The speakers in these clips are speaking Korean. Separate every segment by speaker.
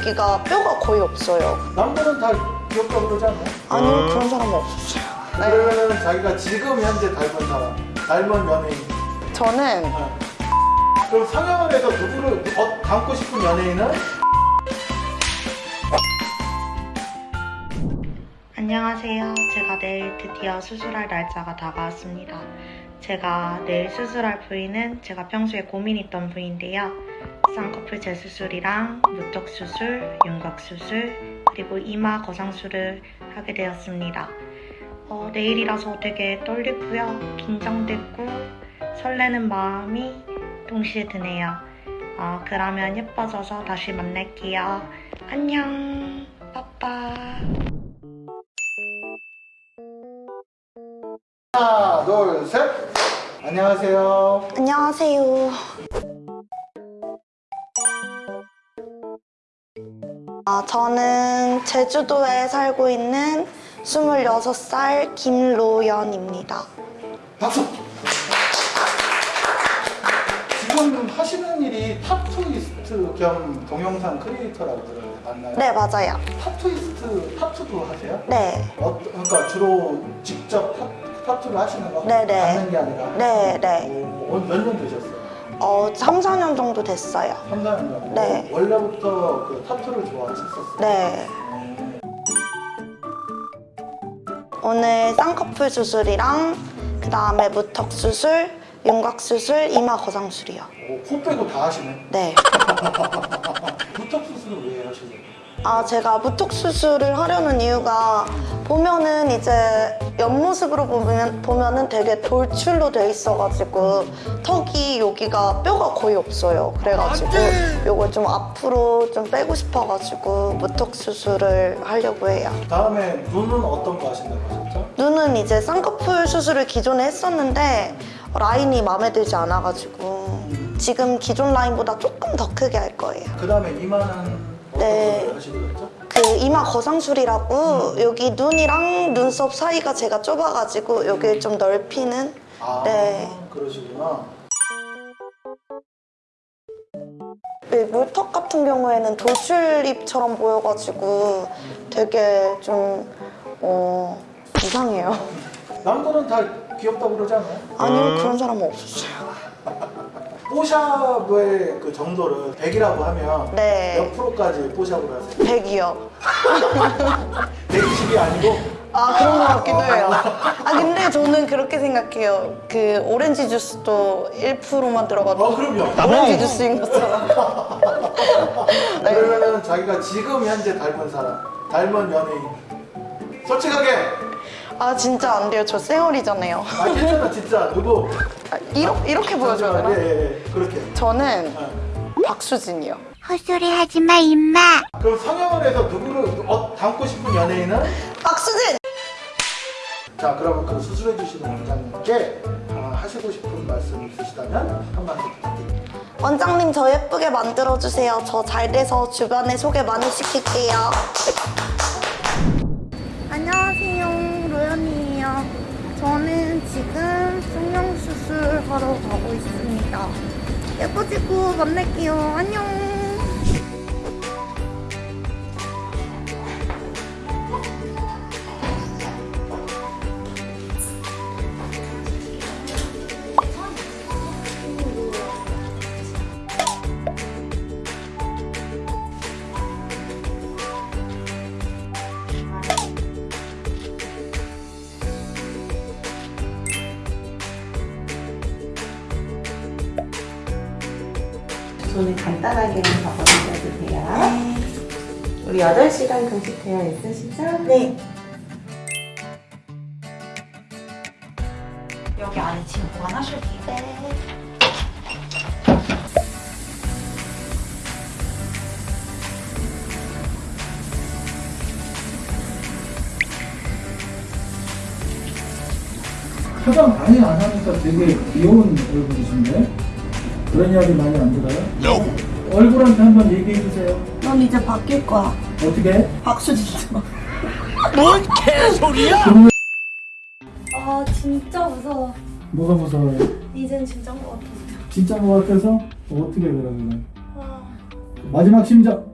Speaker 1: 여기가 뼈가 거의 없어요.
Speaker 2: 남들은 다 귀엽다고 그러지 않나요?
Speaker 1: 아니요, 그런 사람은 없었어요. 네.
Speaker 2: 그러면 자기가 지금 현재 닮은 사람, 닮은 연예인.
Speaker 1: 저는
Speaker 2: 어. 그럼 상영을 해서 누구를 어, 닮고 싶은 연예인은?
Speaker 3: 안녕하세요. 제가 내일 드디어 수술할 날짜가 다가왔습니다. 제가 내일 수술할 부위는 제가 평소에 고민했던 부위인데요. 쌍꺼풀 재수술이랑 무턱 수술, 윤곽 수술, 그리고 이마 거상술을 하게 되었습니다. 어, 내일이라서 되게 떨리고요. 긴장됐고 설레는 마음이 동시에 드네요. 어, 그러면 예뻐져서 다시 만날게요. 안녕. 빠빠.
Speaker 2: 하나, 둘, 셋. 안녕하세요.
Speaker 1: 안녕하세요. 아, 저는 제주도에 살고 있는 26살 김로연입니다.
Speaker 2: 박수. 지금 하시는 일이 타투이스트 겸 동영상 크리에이터라고 그러는데 맞나요?
Speaker 1: 네, 맞아요.
Speaker 2: 타투이스트 타투도 하세요?
Speaker 1: 네.
Speaker 2: 어, 그러니까 주로 직접 타, 타투를 하시는 거?
Speaker 1: 네네.
Speaker 2: 받는 게 아니라?
Speaker 1: 네, 네.
Speaker 2: 몇년 되셨어요?
Speaker 1: 어, 3, 4년 정도 됐어요.
Speaker 2: 3, 4년 정도?
Speaker 1: 네.
Speaker 2: 원래부터 그 타투를 좋아하셨었어요?
Speaker 1: 네. 오늘 쌍꺼풀 수술이랑 그 다음에 무턱 수술, 윤곽 수술, 이마 거상술이요.
Speaker 2: 오, 코 빼고 다 하시네?
Speaker 1: 네.
Speaker 2: 무턱 수술을 왜 하시려고?
Speaker 1: 아, 제가 무턱 수술을 하려는 이유가 보면은 이제 옆모습으로 보면, 보면은 되게 돌출로 돼 있어가지고 턱이 여기가 뼈가 거의 없어요. 그래가지고 요걸 좀 앞으로 좀 빼고 싶어가지고 무턱 수술을 하려고 해요.
Speaker 2: 다음에 눈은 어떤 거 하신다고 하셨죠?
Speaker 1: 눈은 이제 쌍꺼풀 수술을 기존에 했었는데 라인이 마음에 들지 않아가지고 지금 기존 라인보다 조금 더 크게 할 거예요.
Speaker 2: 그 다음에 이마는
Speaker 1: 네. 그 이마 거상술이라고 여기 눈이랑 눈썹 사이가 제가 좁아가지고 여기 좀 넓히는
Speaker 2: 아
Speaker 1: 네.
Speaker 2: 그러시구나
Speaker 1: 이 물턱 같은 경우에는 돌출입처럼 보여가지고 되게 좀 어, 이상해요.
Speaker 2: 남들은 다 귀엽다고 그러지 않아요?
Speaker 1: 아니요 그런 사람은 없었어요.
Speaker 2: 뽀샵의 그 정도를 100이라고 하면
Speaker 1: 네.
Speaker 2: 몇 프로까지 뽀샵을 하세요?
Speaker 1: 100이요.
Speaker 2: 120이 아니고
Speaker 1: 아 그런 것 같기도 해요. 아 근데 저는 그렇게 생각해요. 그 오렌지 주스도 1%만 들어가도
Speaker 2: 어 그럼요
Speaker 1: 오렌지 주스인 것처럼. 네.
Speaker 2: 그러면 자기가 지금 현재 닮은 사람 닮은 연예인 솔직하게
Speaker 1: 아 진짜 안 돼요. 저 쌩얼이잖아요.
Speaker 2: 아 괜찮아 진짜 누구
Speaker 1: 아, 이렇게, 이렇게 보여줘야 되나?
Speaker 2: 예, 예, 예. 그렇게
Speaker 1: 저는
Speaker 2: 예.
Speaker 1: 박수진이요.
Speaker 4: 헛소리 하지 마, 임마.
Speaker 2: 그럼 성형을 해서 누구를 어, 닮고 싶은 연예인은?
Speaker 1: 박수진!
Speaker 2: 자 그러면 그 수술해 주시는 원장님께 어, 하시고 싶은 말씀 있으시다면 한 말씀 부탁드립니다
Speaker 1: 원장님 저 예쁘게 만들어주세요. 저 잘 돼서 주변에 소개 많이 시킬게요. 저는 지금 성형수술 하러 가고 있습니다. 예뻐지고 만날게요. 안녕.
Speaker 5: 손을 간단하게 접어주셔도 돼요. 우리 8시간 금식되어 있으시죠?
Speaker 1: 네.
Speaker 3: 여기 안에 짐 보관하실게요.
Speaker 1: 네.
Speaker 2: 화장 많이 안 하니까 되게 귀여운 얼굴이신데 그런 이야기 많이 안 들어요? 얼굴한테 한번 얘기해 주세요
Speaker 1: 넌 이제 바뀔 거야.
Speaker 2: 어떻게?
Speaker 1: 박수진처럼.
Speaker 6: 아 진짜 무서워.
Speaker 2: 뭐가 무서워요?
Speaker 6: 이젠 진짜인 것 같아요.
Speaker 2: 진짜 뭐 같아서? 어떻게 그러면
Speaker 6: 아,
Speaker 2: 마지막 심정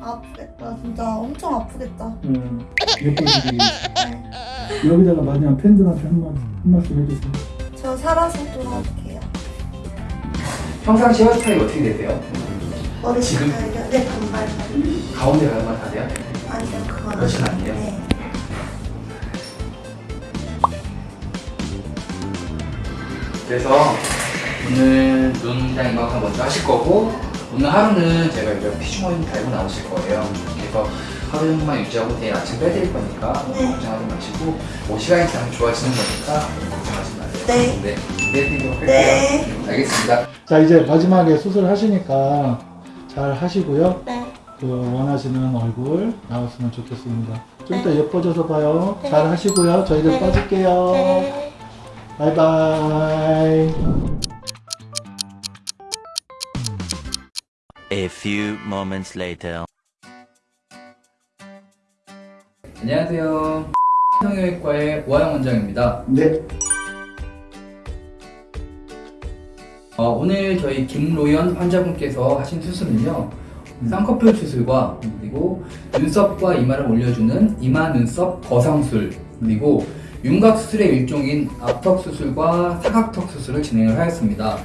Speaker 1: 아프겠다. 진짜 엄청 아프겠다.
Speaker 2: 음, 예쁘시게
Speaker 1: 네.
Speaker 2: 여기다가 마지막 팬들한테 한, 말, 한 말씀 해주세요.
Speaker 1: 저 살아서 돌아올게요.
Speaker 7: 평상시 헤어스타일이 어떻게 되세요?
Speaker 1: 머리
Speaker 7: 지금?
Speaker 1: 스타일이요? 네, 단발.
Speaker 7: 가운데 가르마 타세요?
Speaker 1: 아니요, 그건
Speaker 7: 그렇진
Speaker 1: 아니에요.
Speaker 7: 네. 그래서 오늘 눈이랑 이만큼 먼저 하실 거고 오늘 하루는 제가 이제 피주머니 달고 나오실 거예요. 그래서 하루 정도만 유지하고 내일 아침 빼드릴 거니까
Speaker 1: 네.
Speaker 7: 걱정하지 마시고 뭐 시간이 지나면 좋아지는 거니까 걱정하지
Speaker 1: 네.
Speaker 7: 네. 할게요.
Speaker 1: 네.
Speaker 7: 알겠습니다.
Speaker 2: 자, 이제 마지막에 수술하시니까 잘 하시고요.
Speaker 1: 네.
Speaker 2: 그 원하시는 얼굴 나왔으면 좋겠습니다. 좀 이따
Speaker 1: 네.
Speaker 2: 예뻐져서 봐요.
Speaker 1: 네.
Speaker 2: 잘 하시고요. 저희들
Speaker 1: 네.
Speaker 2: 빠질게요.
Speaker 1: 네.
Speaker 2: 바이바이.
Speaker 8: A few moments later.
Speaker 7: 안녕하세요. 성형외과의 오하영 원장입니다.
Speaker 2: 네.
Speaker 7: 어, 오늘 저희 김로연 환자분께서 하신 수술은요. 쌍꺼풀 수술과 그리고 눈썹과 이마를 올려주는 이마 눈썹 거상술 그리고 윤곽 수술의 일종인 앞턱 수술과 사각턱 수술을 진행을 하였습니다.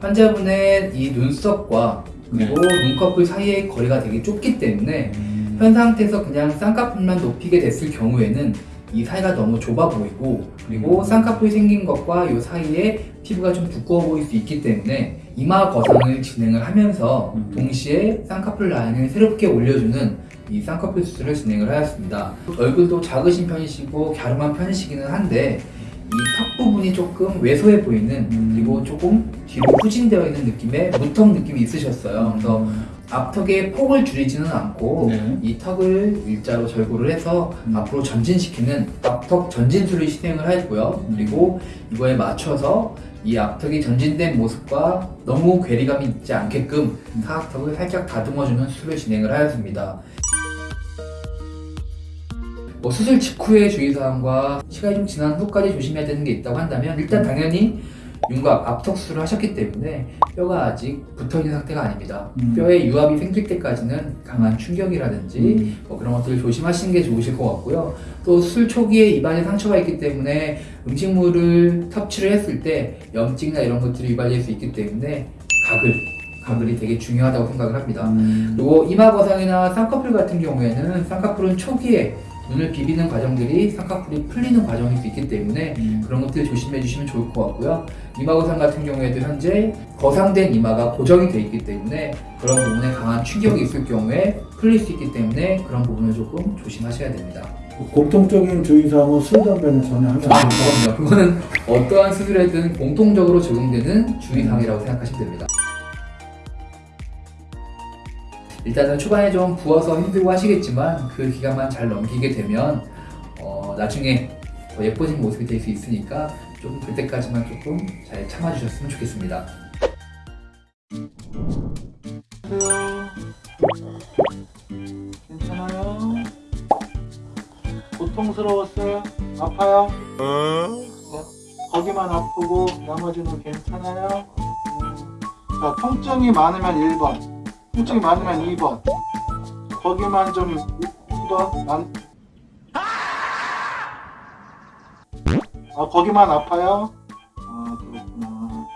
Speaker 7: 환자분의 이 눈썹과 그리고 눈꺼풀 사이의 거리가 되게 좁기 때문에 현 상태에서 그냥 쌍꺼풀만 높이게 됐을 경우에는 이 사이가 너무 좁아 보이고 그리고 쌍꺼풀이 생긴 것과 이 사이에 피부가 좀 두꺼워 보일 수 있기 때문에 이마 거상을 진행을 하면서
Speaker 2: 음.
Speaker 7: 동시에 쌍꺼풀 라인을 새롭게 올려주는 이 쌍꺼풀 수술을 진행을 하였습니다. 얼굴도 작으신 편이시고 갸름한 편이시기는 한데 이 턱 부분이 조금 왜소해 보이는
Speaker 2: 음.
Speaker 7: 그리고 조금 뒤로 후진되어 있는 느낌의 무턱 느낌이 있으셨어요. 그래서 앞턱의 폭을 줄이지는 않고
Speaker 2: 네.
Speaker 7: 이 턱을 일자로 절구를 해서
Speaker 2: 음.
Speaker 7: 앞으로 전진시키는 앞턱 전진술을 시행을 했고요.
Speaker 2: 음.
Speaker 7: 그리고 이거에 맞춰서 이 앞턱이 전진된 모습과 너무 괴리감이 있지 않게끔
Speaker 2: 음.
Speaker 7: 사각턱을 살짝 다듬어주는 수술을 진행을 하였습니다. 뭐 수술 직후의 주의사항과 시간이 좀 지난 후까지 조심해야 되는 게 있다고 한다면 일단 당연히 윤곽 앞턱 수술을 하셨기 때문에 뼈가 아직 붙어있는 상태가 아닙니다.
Speaker 2: 음.
Speaker 7: 뼈에 유압이 생길 때까지는 강한 충격이라든지
Speaker 2: 음.
Speaker 7: 뭐 그런 것들을 조심하시는 게 좋으실 것 같고요. 또 수술 초기에 입안에 상처가 있기 때문에 음식물을 섭취를 했을 때 염증이나 이런 것들이 유발될 수 있기 때문에 가글, 가글이 되게 중요하다고 생각을 합니다.
Speaker 2: 음.
Speaker 7: 그리고 이마 거상이나 쌍꺼풀 같은 경우에는 쌍꺼풀은 초기에 눈을 비비는 과정들이 쌍꺼풀이 풀리는 과정일 수 있기 때문에
Speaker 2: 음.
Speaker 7: 그런 것들 조심해 주시면 좋을 것 같고요. 이마 거상 같은 경우에도 현재 거상된 이마가 고정이 돼 있기 때문에 그런 부분에 강한 충격이 있을 경우에 풀릴 수 있기 때문에 그런 부분을 조금 조심하셔야 됩니다.
Speaker 2: 공통적인 주의사항은 술, 담배는 전혀 하면
Speaker 7: 아,
Speaker 2: 안 된다.
Speaker 7: 그럼요. 그거는 어떠한 수술에든 공통적으로 적용되는 주의사항이라고 생각하시면 됩니다. 일단은 초반에 좀 부어서 힘들고 하시겠지만 그 기간만 잘 넘기게 되면 어, 나중에 더 예뻐진 모습이 될 수 있으니까 좀 그때까지만 조금 잘 참아주셨으면 좋겠습니다.
Speaker 2: 괜찮아요? 고통스러웠어요? 아파요? 네. 거기만 아프고 나머지는 괜찮아요? 음. 자, 통증이 많으면 1번, 통증이 많으면 2번, 거기만 좀 2번, 난... 아, 거기만 아파요? 아, 그렇구나.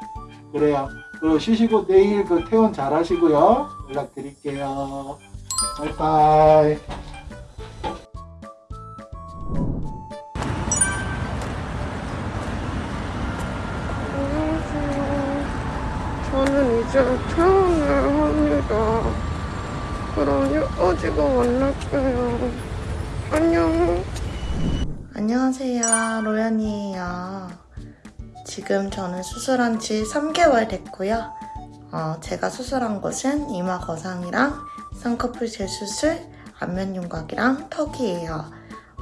Speaker 2: 그래요. 그리고 쉬시고 내일 그 퇴원 잘 하시고요. 연락 드릴게요. 바이바이.
Speaker 1: 저는 이제 퇴원 을 합니다. 그럼 예뻐지고 만날게요. 안녕. 안녕하세요. 로연이에요. 지금 저는 수술한 지 3개월 됐고요. 어, 제가 수술한 곳은 이마 거상이랑 쌍꺼풀 재수술, 안면 윤곽이랑 턱이에요.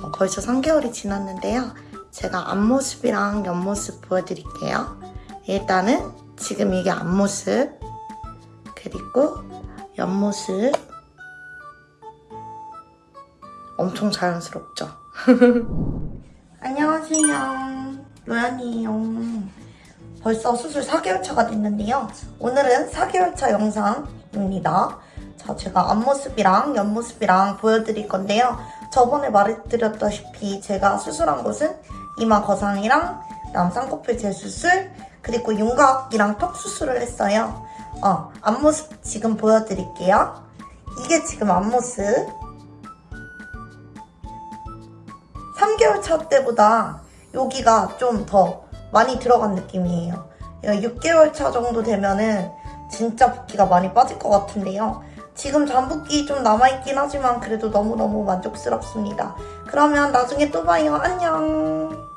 Speaker 1: 어, 벌써 3개월이 지났는데요. 제가 앞모습이랑 옆모습 보여드릴게요. 일단은 지금 이게 앞모습, 그리고 옆모습. 엄청 자연스럽죠? 안녕하세요. 로연이에요. 벌써 수술 4개월차가 됐는데요. 오늘은 4개월차 영상입니다. 자, 제가 앞모습이랑 옆모습이랑 보여드릴 건데요. 저번에 말해드렸다시피 제가 수술한 곳은 이마 거상이랑 그다음 쌍꺼풀 재수술 그리고 윤곽이랑 턱 수술을 했어요. 어, 앞모습 지금 보여드릴게요. 이게 지금 앞모습. 3개월 차 때보다 여기가 좀 더 많이 들어간 느낌이에요. 6개월 차 정도 되면은 진짜 붓기가 많이 빠질 것 같은데요. 지금 잠붓기 좀 남아있긴 하지만 그래도 너무너무 만족스럽습니다. 그러면 나중에 또 봐요. 안녕.